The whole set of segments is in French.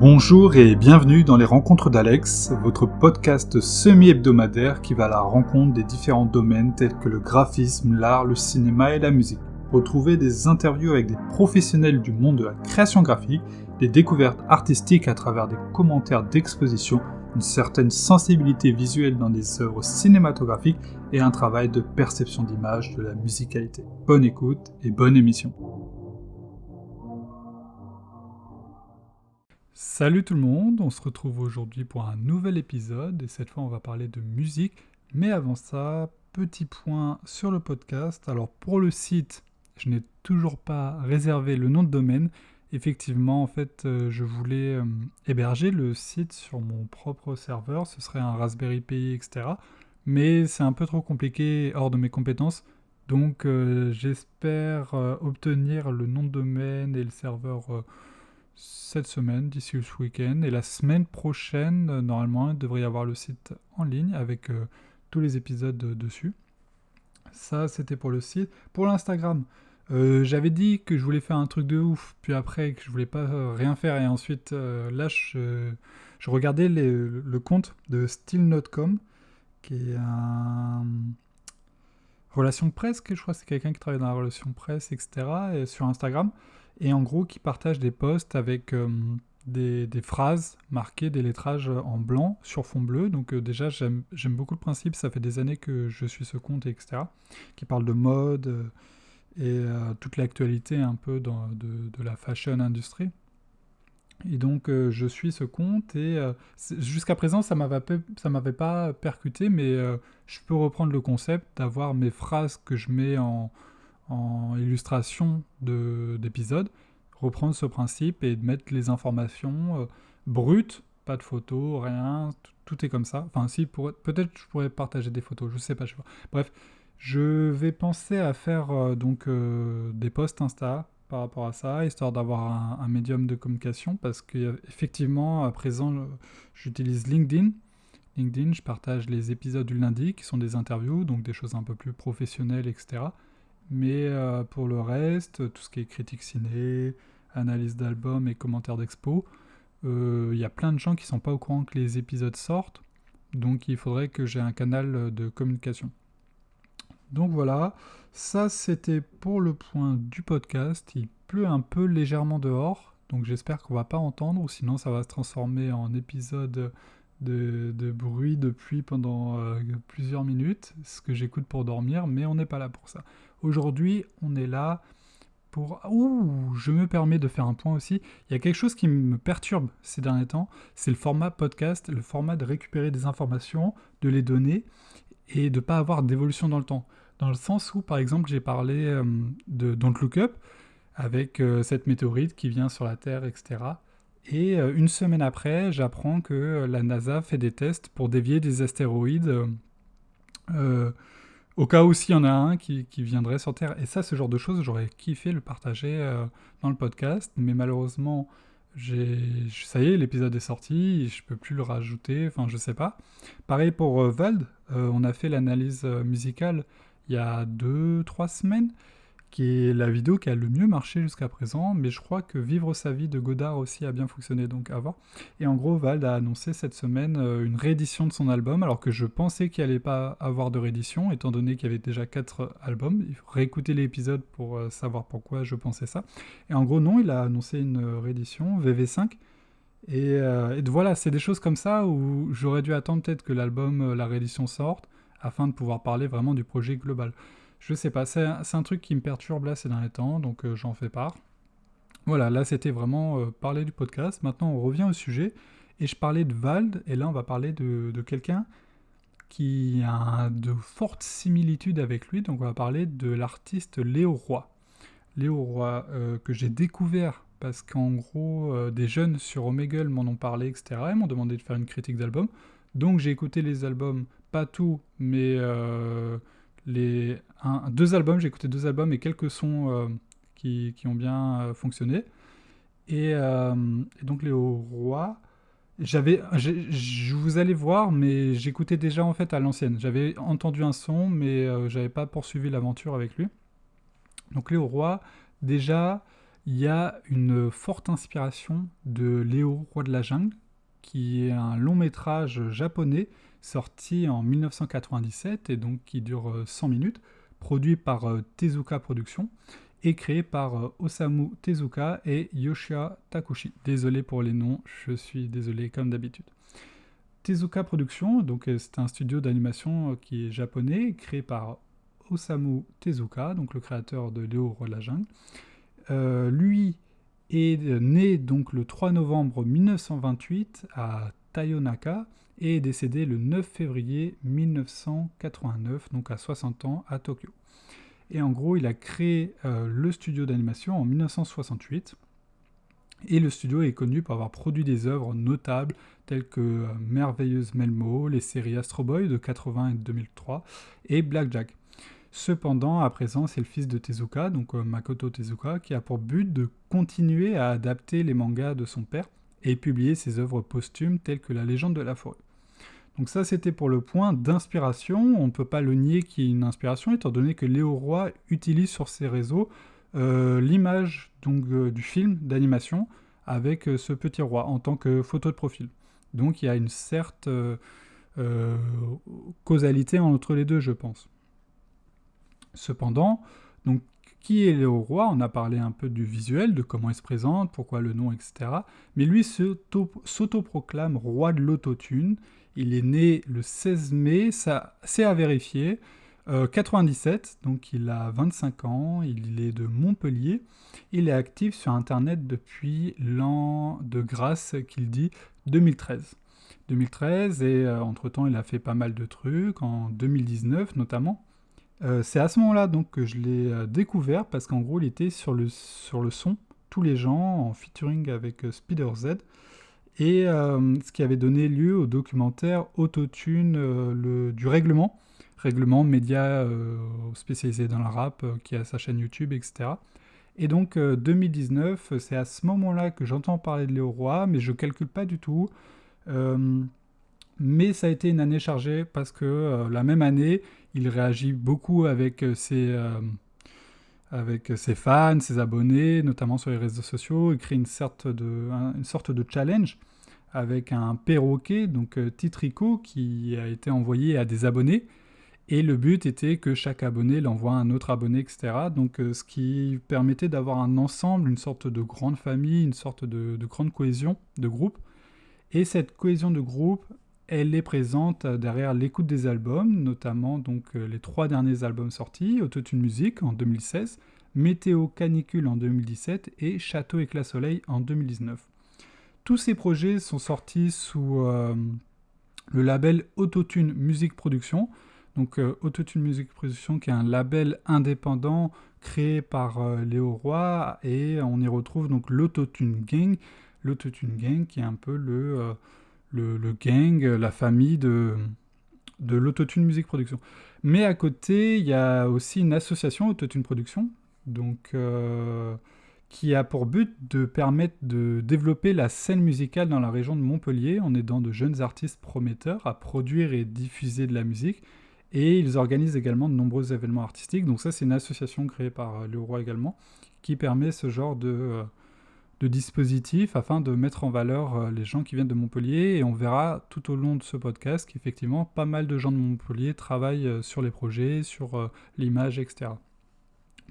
Bonjour et bienvenue dans les Rencontres d'Alex, votre podcast semi-hebdomadaire qui va à la rencontre des différents domaines tels que le graphisme, l'art, le cinéma et la musique. Retrouvez des interviews avec des professionnels du monde de la création graphique, des découvertes artistiques à travers des commentaires d'exposition, une certaine sensibilité visuelle dans des œuvres cinématographiques et un travail de perception d'image de la musicalité. Bonne écoute et bonne émission. Salut tout le monde, on se retrouve aujourd'hui pour un nouvel épisode et cette fois on va parler de musique. Mais avant ça, petit point sur le podcast. Alors pour le site, je n'ai toujours pas réservé le nom de domaine. Effectivement, en fait, euh, je voulais euh, héberger le site sur mon propre serveur. Ce serait un Raspberry Pi, etc. Mais c'est un peu trop compliqué, hors de mes compétences. Donc euh, j'espère obtenir le nom de domaine et le serveur cette semaine, d'ici ce week-end. Et la semaine prochaine, euh, normalement, il devrait y avoir le site en ligne avec euh, tous les épisodes dessus. Ça, c'était pour le site. Pour l'Instagram, euh, j'avais dit que je voulais faire un truc de ouf, puis après que je voulais pas rien faire, et ensuite, là, je, regardais le compte de Still.com, qui est un relation presse, que je crois que c'est quelqu'un qui travaille dans la relation presse, etc., et sur Instagram et en gros qui partage des posts avec euh, des, phrases marquées, des lettrages en blanc sur fond bleu. Donc euh, déjà j'aime beaucoup le principe, ça fait des années que je suis ce compte, etc. Qui parle de mode euh, et toute l'actualité un peu dans, de, la fashion industrie. Et donc je suis ce compte et jusqu'à présent ça ne m'avait pas percuté mais je peux reprendre le concept d'avoir mes phrases que je mets en, en illustration d'épisodes, reprendre ce principe et mettre les informations euh, brutes, pas de photos, rien, tout est comme ça. Enfin, si, peut-être je pourrais partager des photos, je sais pas, je sais pas. Bref, je vais penser à faire euh, donc euh, des posts Insta par rapport à ça, histoire d'avoir un, médium de communication, parce qu'effectivement, à présent, j'utilise LinkedIn. LinkedIn, je partage les épisodes du lundi, qui sont des interviews, donc des choses un peu plus professionnelles, etc. Mais euh, pour le reste, tout ce qui est critique ciné, analyse d'albums et commentaires d'expo, euh, il y a plein de gens qui ne sont pas au courant que les épisodes sortent. Donc il faudrait que j'ai un canal de communication. Donc voilà, ça c'était pour le point du podcast. Il pleut un peu légèrement dehors, donc j'espère qu'on va pas entendre, ou sinon ça va se transformer en épisode de, bruit de pluie pendant euh, plusieurs minutes, ce que j'écoute pour dormir, mais on n'est pas là pour ça. Aujourd'hui, on est là pour... Ouh, je me permets de faire un point aussi. Il y a quelque chose qui me perturbe ces derniers temps, c'est le format podcast, le format de récupérer des informations, de les donner, et de ne pas avoir d'évolution dans le temps. Dans le sens où, par exemple, j'ai parlé euh, de Don't Look Up, avec euh, cette météorite qui vient sur la Terre, etc. Et euh, une semaine après, j'apprends que la NASA fait des tests pour dévier des astéroïdes au cas où s'il y en a un qui, viendrait sur Terre. Et ça, ce genre de choses, j'aurais kiffé le partager euh, dans le podcast, mais malheureusement, ça y est, l'épisode est sorti, je peux plus le rajouter, enfin je sais pas. Pareil pour euh, Vald, euh, on a fait l'analyse musicale il y a 2-3 semaines, qui est la vidéo qui a le mieux marché jusqu'à présent, mais je crois que Vivre sa vie de Godard aussi a bien fonctionné, donc à voir. Et en gros, Vald a annoncé cette semaine euh, une réédition de son album, alors que je pensais qu'il allait pas avoir de réédition, étant donné qu'il y avait déjà 4 albums. Réécouter l'épisode pour euh, savoir pourquoi je pensais ça. Et en gros, non, il a annoncé une réédition, VV5. Et, euh, et voilà, c'est des choses comme ça où j'aurais dû attendre peut-être que l'album, la réédition sorte, afin de pouvoir parler vraiment du projet global. Je sais pas, c'est un, truc qui me perturbe là ces derniers temps, donc euh, j'en fais part. Voilà, là c'était vraiment euh, parler du podcast. Maintenant on revient au sujet. Et je parlais de Vald, et là on va parler de, quelqu'un qui a de fortes similitudes avec lui. Donc on va parler de l'artiste Léo Roy. Léo Roy, euh, que j'ai découvert parce qu'en gros, des jeunes sur Omegle m'en ont parlé, etc. Ils m'ont demandé de faire une critique d'album. Donc j'ai écouté les albums, pas tout, mais les deux albums, j'ai écouté deux albums et quelques sons euh, qui, ont bien euh, fonctionné. Euh, et, donc Léo Roy, j'avais, je vous allez voir, mais j'écoutais déjà en fait à l'ancienne. J'avais entendu un son, mais j'avais pas poursuivi l'aventure avec lui. Donc Léo Roy, déjà, il y a une forte inspiration de Léo, roi de la jungle, qui est un long métrage japonais sorti en 1997 et donc qui dure 100 minutes, produit par Tezuka Productions et créé par Osamu Tezuka et Yoshia Takushi. Désolé pour les noms, je suis désolé comme d'habitude. Tezuka Productions, donc c'est un studio d'animation qui est japonais, créé par Osamu Tezuka, donc le créateur de Léo Roi de la Jungle. Euh, lui est né donc le 3 novembre 1928 à Tayonaka et est décédé le 9 février 1989, donc à 60 ans, à Tokyo. Et en gros, il a créé euh, le studio d'animation en 1968. Et le studio est connu pour avoir produit des œuvres notables telles que euh, Merveilleuse Melmo, les séries Astro Boy de 80 et 2003 et Blackjack. Cependant, à présent, c'est le fils de Tezuka, donc euh, Makoto Tezuka, qui a pour but de continuer à adapter les mangas de son père et publier ses œuvres posthumes telles que La légende de la forêt. Donc ça, c'était pour le point d'inspiration. On ne peut pas le nier qu'il y ait une inspiration, étant donné que Léo Roy utilise sur ses réseaux euh, l'image euh, du film d'animation avec ce petit roi en tant que photo de profil. Donc il y a une certaine causalité entre les deux, je pense. Cependant, qui est Léo Roi? On a parlé un peu du visuel, de comment il se présente, pourquoi le nom, etc. Mais lui s'autoproclame roi de l'autotune. Il est né le 16 mai, c'est à vérifier. 97, euh, donc il a 25 ans, il est de Montpellier. Il est actif sur Internet depuis l'an de grâce qu'il dit 2013. 2013 et euh, entre-temps il a fait pas mal de trucs, en 2019 notamment. Euh, c'est à ce moment-là donc que je l'ai euh, découvert parce qu'en gros il était sur le, sur le son, tous les gens en featuring avec euh, Spider Z et ce qui avait donné lieu au documentaire Autotune du règlement, règlement média spécialisé dans le rap qui a sa chaîne YouTube, etc. Et donc 2019, c'est à ce moment-là que j'entends parler de Léo Roy, mais je calcule pas du tout. Mais ça a été une année chargée parce que la même année, il réagit beaucoup avec euh, ses, euh, avec ses fans, ses abonnés, notamment sur les réseaux sociaux. Il crée une sorte de, une sorte de challenge avec un perroquet, donc euh, Titrico, qui a été envoyé à des abonnés. Et le but était que chaque abonné l'envoie à un autre abonné, etc. Donc ce qui permettait d'avoir un ensemble, une sorte de grande famille, une sorte de grande cohésion de groupe. Et cette cohésion de groupe elle est présente derrière l'écoute des albums, notamment donc euh, les trois derniers albums sortis, Autotune Music en 2016, Météo Canicule en 2017 et Château Éclat Soleil en 2019. Tous ces projets sont sortis sous euh, le label Autotune Music Production. Donc euh, Autotune Music Production qui est un label indépendant créé par Léo Roy et on y retrouve donc l'Autotune Gang, l'Autotune Gang qui est un peu le le, gang, la famille de, de l'autotune musique production. Mais à côté, il y a aussi une association autotune production, donc euh, qui a pour but de permettre de développer la scène musicale dans la région de Montpellier en aidant de jeunes artistes prometteurs à produire et diffuser de la musique. Et ils organisent également de nombreux événements artistiques. Donc ça, c'est une association créée par euh, Le Roi également, qui permet ce genre de, euh, de dispositifs afin de mettre en valeur euh, les gens qui viennent de Montpellier. Et on verra tout au long de ce podcast qu'effectivement, pas mal de gens de Montpellier travaillent euh, sur les projets, sur euh, l'image, etc.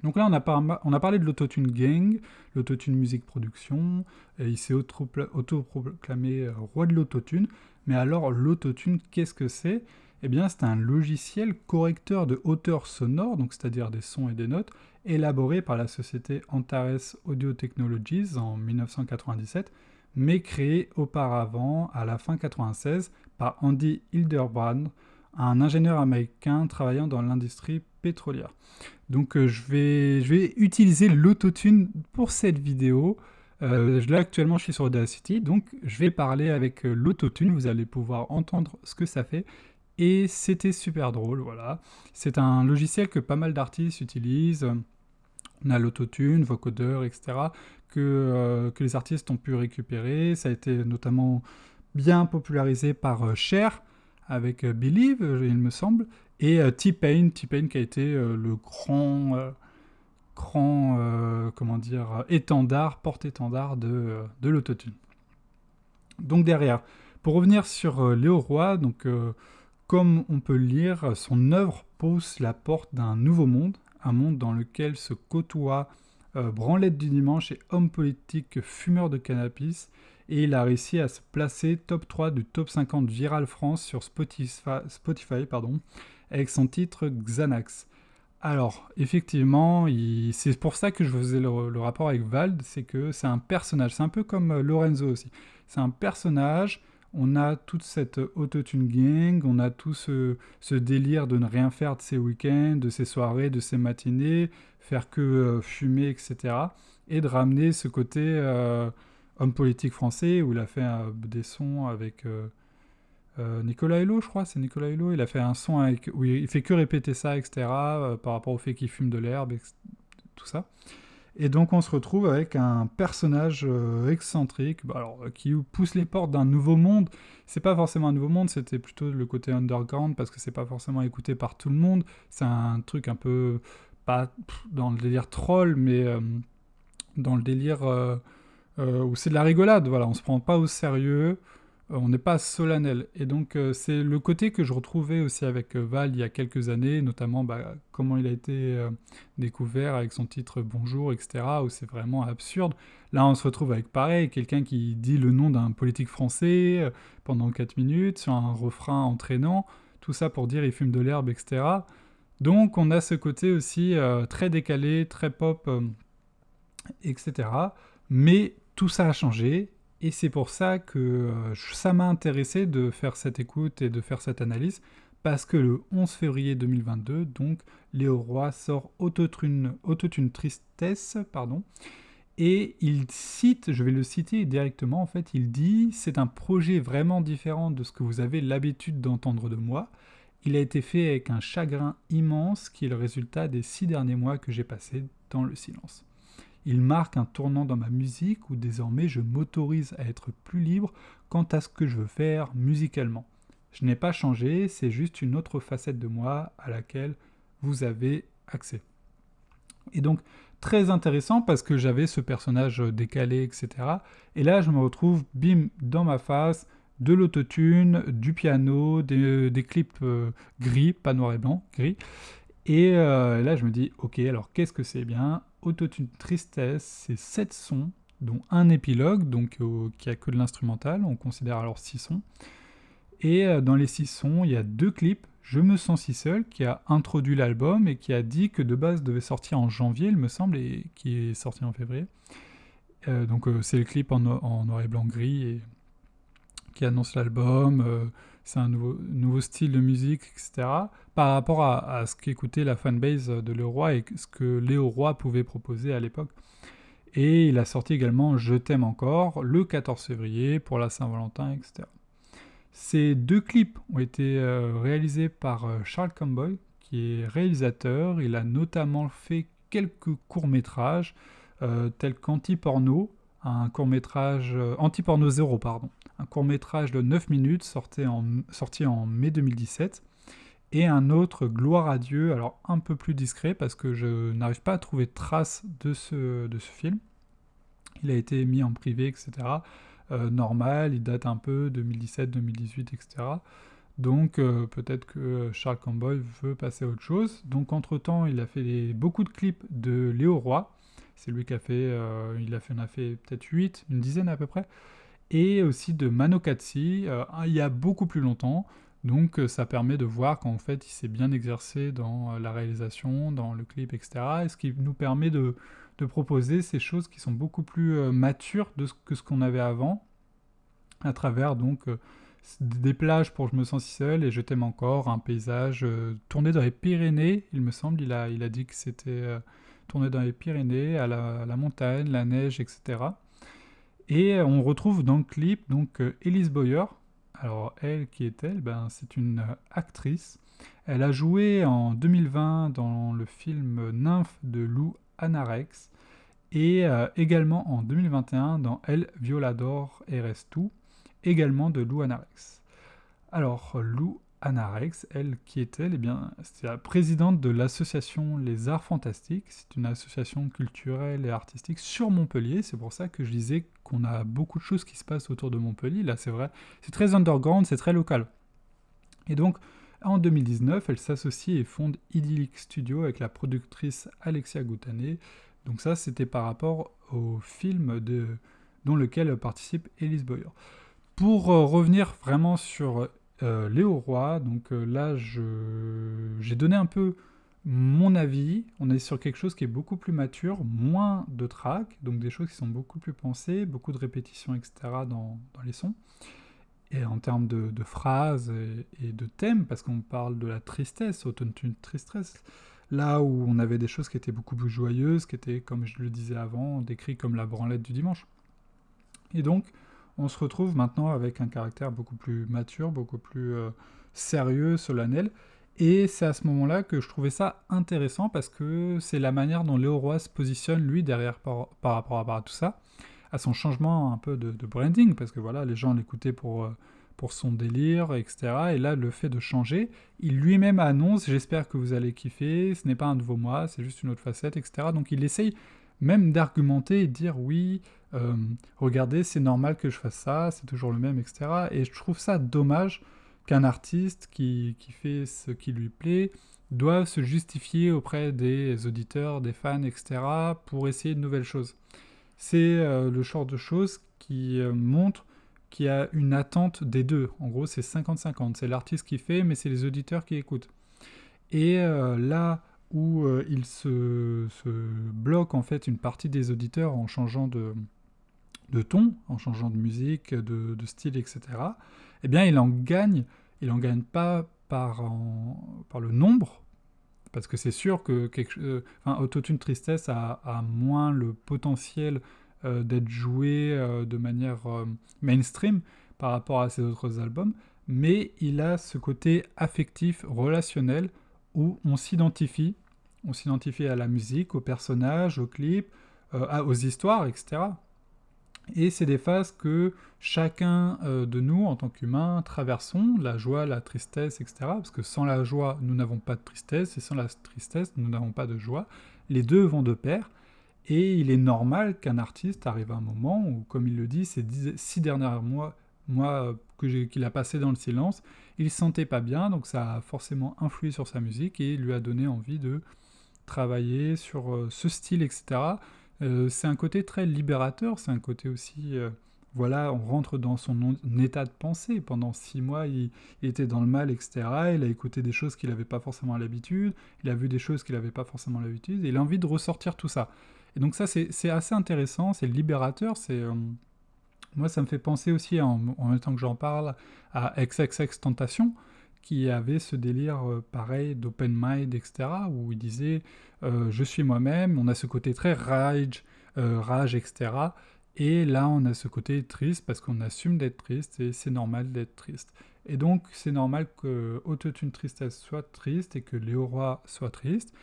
Donc là, on a, on a parlé de l'autotune gang, l'autotune musique production, et il s'est autoproclamé roi de l'autotune. Mais alors, l'autotune, qu'est-ce que c'est? Eh bien, c'est un logiciel correcteur de hauteur sonore, donc c'est-à-dire des sons et des notes, élaboré par la société Antares Audio Technologies en 1997, mais créé auparavant, à la fin 1996, par Andy Hildebrand, un ingénieur américain travaillant dans l'industrie pétrolière. Donc euh, je, vais, je vais utiliser l'autotune pour cette vidéo. Euh, là actuellement je suis sur Audacity, donc je vais parler avec euh, l'autotune, vous allez pouvoir entendre ce que ça fait et c'était super drôle, voilà. C'est un logiciel que pas mal d'artistes utilisent. On a l'autotune, vocodeur, etc. Que, euh, que les artistes ont pu récupérer. Ça a été notamment bien popularisé par euh, Cher avec euh, Believe, il me semble, et T-Pain, T-Pain qui a été le grand cran, comment dire, étendard, porte-étendard de, de l'autotune. Donc derrière, pour revenir sur Léo Roy, donc comme on peut le lire, son œuvre pose la porte d'un nouveau monde, un monde dans lequel se côtoient euh, branlette du dimanche et homme politique fumeur de cannabis, et il a réussi à se placer top 3 du top 50 Viral France sur Spotify, avec son titre Xanax. Alors, effectivement, c'est pour ça que je faisais le, le rapport avec Vald, c'est que c'est un personnage, c'est un peu comme euh, Lorenzo aussi. C'est un personnage on a toute cette autotune gang, on a tout ce, délire de ne rien faire de ses week-ends, de ses soirées, de ses matinées, faire que euh, fumer, etc. Et de ramener ce côté euh, homme politique français où il a fait euh, des sons avec Nicolas Hulot, je crois, c'est Nicolas Hulot. Il a fait un son où il fait que répéter ça, etc. par rapport au fait qu'il fume de l'herbe, tout ça. Et donc on se retrouve avec un personnage euh, excentrique, bah, alors, qui pousse les portes d'un nouveau monde. C'est pas forcément un nouveau monde, c'était plutôt le côté underground parce que c'est pas forcément écouté par tout le monde. C'est un truc un peu pas dans le délire troll, mais euh, dans le délire euh, où c'est de la rigolade. Voilà, on se prend pas au sérieux. Euh, on n'est pas solennel. Et donc euh, c'est le côté que je retrouvais aussi avec euh, Val il y a quelques années, notamment bah, comment il a été découvert avec son titre Bonjour, etc., où c'est vraiment absurde. Là on se retrouve avec pareil, quelqu'un qui dit le nom d'un politique français pendant 4 minutes sur un refrain entraînant, tout ça pour dire il fume de l'herbe, etc. Donc on a ce côté aussi très décalé, très pop, etc. Mais tout ça a changé, et c'est pour ça que euh, ça m'a intéressé de faire cette écoute et de faire cette analyse, parce que le 11 février 2022, donc, Léo Roy sort Autotune, Tristesse, pardon, et il cite, je vais le citer directement, en fait, il dit « C'est un projet vraiment différent de ce que vous avez l'habitude d'entendre de moi. Il a été fait avec un chagrin immense qui est le résultat des six derniers mois que j'ai passés dans le silence. » Il marque un tournant dans ma musique où désormais je m'autorise à être plus libre quant à ce que je veux faire musicalement. Je n'ai pas changé, c'est juste une autre facette de moi à laquelle vous avez accès. Et donc, très intéressant parce que j'avais ce personnage décalé, etc. Et là, je me retrouve, bim, dans ma face, de l'autotune, du piano, des, clips euh, gris, pas noir et blanc, gris. Et euh, là, je me dis, ok, alors qu'est-ce que c'est bien? Autotune Tristesse, c'est 7 sons, dont un épilogue, donc euh, qui a que de l'instrumental, on considère alors 6 sons. Et euh, dans les 6 sons, il y a deux clips, Je me sens si seul, qui a introduit l'album et qui a dit que de base devait sortir en janvier, il me semble, et qui est sorti en février. Euh, donc c'est le clip en, noir et blanc gris qui annonce l'album, c'est un nouveau, style de musique, etc. Par rapport à, ce qu'écoutait la fanbase de Leroy et ce que Léo Roy pouvait proposer à l'époque. Et il a sorti également Je t'aime encore le 14 février pour la Saint-Valentin, etc. Ces deux clips ont été euh, réalisés par euh, Charles Comboy, qui est réalisateur. Il a notamment fait quelques courts-métrages, euh, tels qu'Anti-Porno, un court-métrage, Anti-Porno 0, pardon, un court-métrage de 9 minutes sorti en, en mai 2017, et un autre Gloire à Dieu, alors un peu plus discret parce que je n'arrive pas à trouver de traces de ce, de ce film. Il a été mis en privé, etc. Euh, normal, il date un peu 2017, 2018, etc. Donc euh, peut-être que Charles Campbell veut passer à autre chose. Donc entre-temps, il a fait beaucoup de clips de Léo Roy. C'est lui qui a fait, euh, il a fait, a fait peut-être 8, une dizaine à peu près et aussi de Mano Katsi, euh, il y a beaucoup plus longtemps. Donc euh, ça permet de voir qu'en fait il s'est bien exercé dans euh, la réalisation, dans le clip, etc. Et ce qui nous permet de, proposer ces choses qui sont beaucoup plus matures de ce que ce qu'on avait avant, à travers donc des plages pour Je me sens si seul et Je t'aime encore, un paysage tourné dans les Pyrénées, il me semble, il a, il a dit que c'était tourné dans les Pyrénées, à la montagne, la neige, etc. Et on retrouve dans le clip donc euh, Elise Boyer. Alors elle, qui est-elle ben, C'est une euh, actrice. Elle a joué en 2020 dans le film Nymphe de Lou Anarex et euh, également en 2021 dans El Violador Eres également de Lou Anarex. Alors Lou Anna Rex, elle, qui est-elle? Eh bien, c'est la présidente de l'association Les Arts Fantastiques. C'est une association culturelle et artistique sur Montpellier. C'est pour ça que je disais qu'on a beaucoup de choses qui se passent autour de Montpellier. Là, c'est vrai, c'est très underground, c'est très local. Et donc, en 2019, elle s'associe et fonde Idyllic Studio avec la productrice Alexia Goutané. Donc ça, c'était par rapport au film de, dont lequel participe Elise Boyer. Pour euh, revenir vraiment sur euh, Léo Roy, donc euh, là, j'ai donné un peu mon avis. On est sur quelque chose qui est beaucoup plus mature, moins de tracks, donc des choses qui sont beaucoup plus pensées, beaucoup de répétitions, etc. dans, les sons. Et en termes de, phrases et, de thèmes, parce qu'on parle de la tristesse, autotune tristesse, là où on avait des choses qui étaient beaucoup plus joyeuses, qui étaient, comme je le disais avant, décrites comme la branlette du dimanche. Et donc, on se retrouve maintenant avec un caractère beaucoup plus mature, beaucoup plus euh, sérieux, solennel. Et c'est à ce moment-là que je trouvais ça intéressant parce que c'est la manière dont Léo Roy se positionne, lui, derrière par, rapport à, tout ça, à son changement un peu de, branding, parce que voilà, les gens l'écoutaient pour, euh, pour son délire, etc. Et là, le fait de changer, il lui-même annonce J'espère que vous allez kiffer, ce n'est pas un nouveau moi, c'est juste une autre facette, etc. Donc il essaye même d'argumenter et dire Oui, euh, regardez, c'est normal que je fasse ça, c'est toujours le même, etc. Et je trouve ça dommage qu'un artiste qui, fait ce qui lui plaît doive se justifier auprès des auditeurs, des fans, etc. pour essayer de nouvelles choses. C'est euh, le genre de choses qui euh, montre qu'il y a une attente des deux. En gros, c'est 50-50. C'est l'artiste qui fait, mais c'est les auditeurs qui écoutent. Et là où il se, bloque en fait une partie des auditeurs en changeant de, ton, en changeant de musique, de, style, etc., eh bien, il en gagne, il en gagne pas par, par le nombre, parce que c'est sûr que quelque, euh, Autotune Tristesse a, moins le potentiel euh, d'être joué euh, de manière mainstream par rapport à ses autres albums, mais il a ce côté affectif, relationnel, où on s'identifie, on s'identifie à la musique, aux personnages, aux clips, aux histoires, etc. Et c'est des phases que chacun euh, de nous, en tant qu'humain, traversons, la joie, la tristesse, etc. Parce que sans la joie, nous n'avons pas de tristesse, et sans la tristesse, nous n'avons pas de joie. Les deux vont de pair, et il est normal qu'un artiste arrive à un moment où, comme il le dit, ces six derniers mois, mois qu'il a passé dans le silence, il ne se sentait pas bien, donc ça a forcément influé sur sa musique, et lui a donné envie de travailler sur euh, ce style, etc., euh, c'est un côté très libérateur, c'est un côté aussi, euh, voilà, on rentre dans son état de pensée. Pendant six mois, il, était dans le mal, etc. Il a écouté des choses qu'il n'avait pas forcément l'habitude, il a vu des choses qu'il n'avait pas forcément l'habitude, et il a envie de ressortir tout ça. Et donc ça, c'est assez intéressant, c'est libérateur, c'est... Moi, ça me fait penser aussi, en, en même temps que j'en parle, à XXX Tentation, qui avait ce délire euh, pareil d'open mind, etc., où il disait euh, je suis moi-même, on a ce côté très rage, euh, rage, etc. Et là, on a ce côté triste parce qu'on assume d'être triste et c'est normal d'être triste. Et donc, c'est normal que Autotune Tristesse soit triste et que Léo Roy soit triste.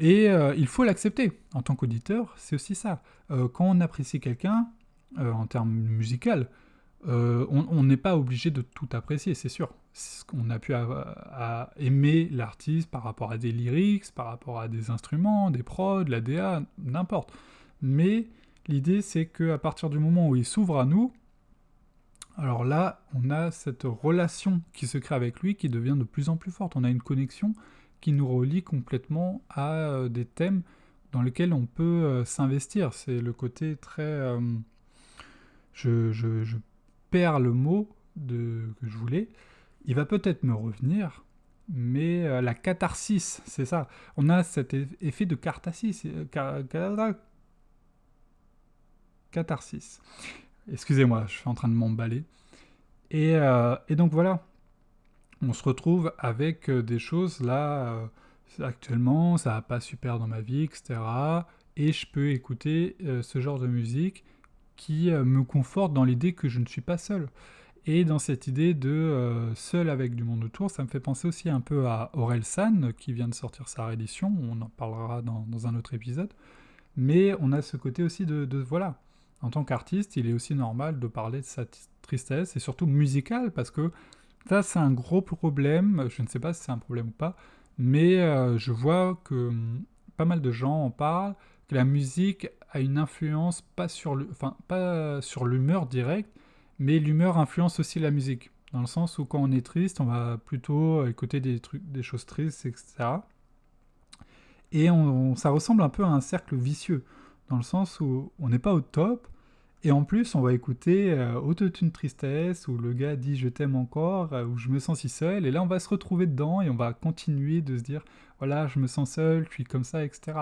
Et il faut l'accepter. En tant qu'auditeur, c'est aussi ça. quand on apprécie quelqu'un, en termes musicaux, euh, on n'est pas obligé de tout apprécier, c'est sûr. On a pu aimer l'artiste par rapport à des lyrics, par rapport à des instruments, des prods, la DA, n'importe. Mais l'idée, c'est qu'à partir du moment où il s'ouvre à nous, alors là, on a cette relation qui se crée avec lui qui devient de plus en plus forte. On a une connexion qui nous relie complètement à euh, des thèmes dans lesquels on peut euh, s'investir. C'est le côté très... je, je le mot de, que je voulais, il va peut-être me revenir, mais euh, la catharsis, c'est ça. On a cet effet de catharsis. Euh, catharsis. Excusez-moi, je suis en train de m'emballer. Et, euh, donc voilà, on se retrouve avec des choses là, actuellement, ça va pas super dans ma vie, etc. Et je peux écouter ce genre de musique qui me conforte dans l'idée que je ne suis pas seul. Et dans cette idée de euh, seul avec du monde autour, ça me fait penser aussi un peu à Aurel San, qui vient de sortir sa réédition, on en parlera dans, un autre épisode. Mais on a ce côté aussi de, voilà, en tant qu'artiste, il est aussi normal de parler de sa tristesse, et surtout musicale, parce que Ça, c'est un gros problème. Je ne sais pas si c'est un problème ou pas, mais euh, je vois que hum, pas mal de gens en parlent, que la musique a une influence pas sur l'humeur directe, mais l'humeur influence aussi la musique. Dans le sens où quand on est triste, on va plutôt écouter des trucs, des choses tristes, etc. Et ça ressemble un peu à un cercle vicieux, dans le sens où on n'est pas au top, et en plus, on va écouter euh, Autotune Tristesse, où le gars dit je t'aime encore, où je me sens si seul, et là on va se retrouver dedans et on va continuer de se dire voilà, je me sens seul, je suis comme ça, etc.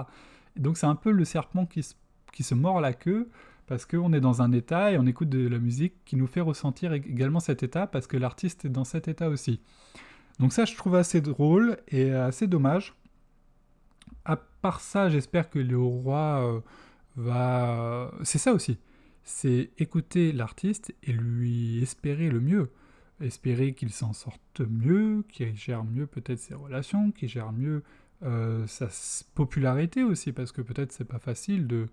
Et donc c'est un peu le serpent qui se, qui se mord la queue, parce qu'on est dans un état et on écoute de la musique qui nous fait ressentir également cet état, parce que l'artiste est dans cet état aussi. Donc ça, je trouve assez drôle et assez dommage. À part ça, j'espère que le roi euh, va... C'est ça aussi c'est écouter l'artiste et lui espérer le mieux. Espérer qu'il s'en sorte mieux, qu'il gère mieux peut-être ses relations, qu'il gère mieux euh, sa popularité aussi, parce que peut-être c'est pas facile de,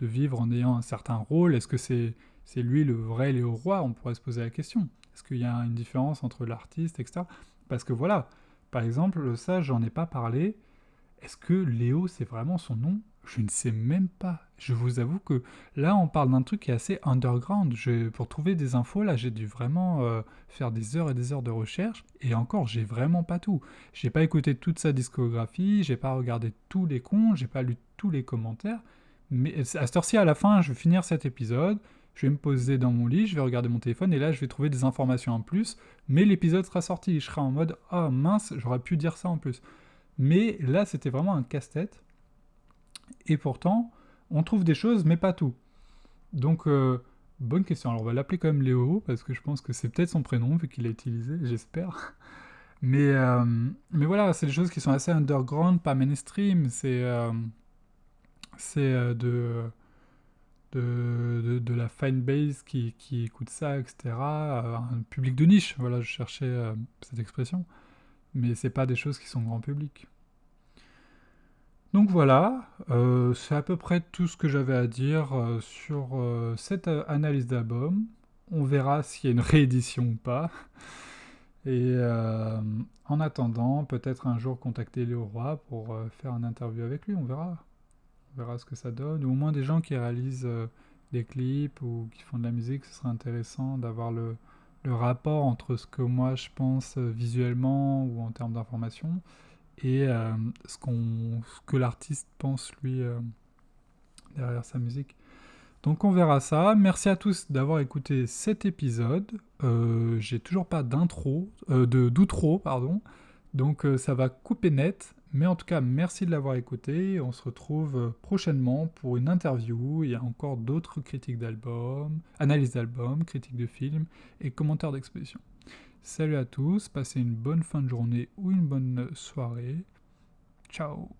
vivre en ayant un certain rôle. Est-ce que c'est lui le vrai Léo Roi On pourrait se poser la question. Est-ce qu'il y a une différence entre l'artiste, etc. Parce que voilà, par exemple, ça, j'en ai pas parlé. Est-ce que Léo, c'est vraiment son nom? Je ne sais même pas. Je vous avoue que là, on parle d'un truc qui est assez underground. pour trouver des infos, là, j'ai dû vraiment euh, faire des heures et des heures de recherche. Et encore, j'ai vraiment pas tout. J'ai pas écouté toute sa discographie, j'ai pas regardé tous les comptes, j'ai pas lu tous les commentaires. Mais à cette heure-ci, à la fin, je vais finir cet épisode. Je vais me poser dans mon lit, je vais regarder mon téléphone et là, je vais trouver des informations en plus. Mais l'épisode sera sorti. Je serai en mode Ah mince, j'aurais pu dire ça en plus. Mais là, c'était vraiment un casse-tête. Et pourtant, on trouve des choses, mais pas tout. Donc, euh, bonne question. Alors, on va l'appeler quand même Léo, parce que je pense que c'est peut-être son prénom, vu qu'il l'a utilisé, j'espère. Mais, euh, mais voilà, c'est des choses qui sont assez underground, pas mainstream. C'est euh, c'est de, de, de, la fine base qui, qui écoute ça, etc. Un public de niche, voilà, je cherchais cette expression. Mais c'est pas des choses qui sont grand public. Donc voilà, euh, c'est à peu près tout ce que j'avais à dire euh, sur euh, cette analyse d'album. On verra s'il y a une réédition ou pas. Et en attendant, peut-être un jour contacter Léo Roy pour faire une interview avec lui, on verra. On verra ce que ça donne. Ou au moins des gens qui réalisent des clips ou qui font de la musique, ce serait intéressant d'avoir le, le rapport entre ce que moi je pense visuellement ou en termes d'information et euh, ce, que l'artiste pense lui euh, derrière sa musique. Donc on verra ça. Merci à tous d'avoir écouté cet épisode. Euh, j'ai toujours pas d'intro, d'outro, pardon. Donc ça va couper net. Mais en tout cas, merci de l'avoir écouté. On se retrouve prochainement pour une interview. Il y a encore d'autres critiques d'albums, analyses d'albums, critiques de films et commentaires d'exposition. Salut à tous, passez une bonne fin de journée ou une bonne soirée. Ciao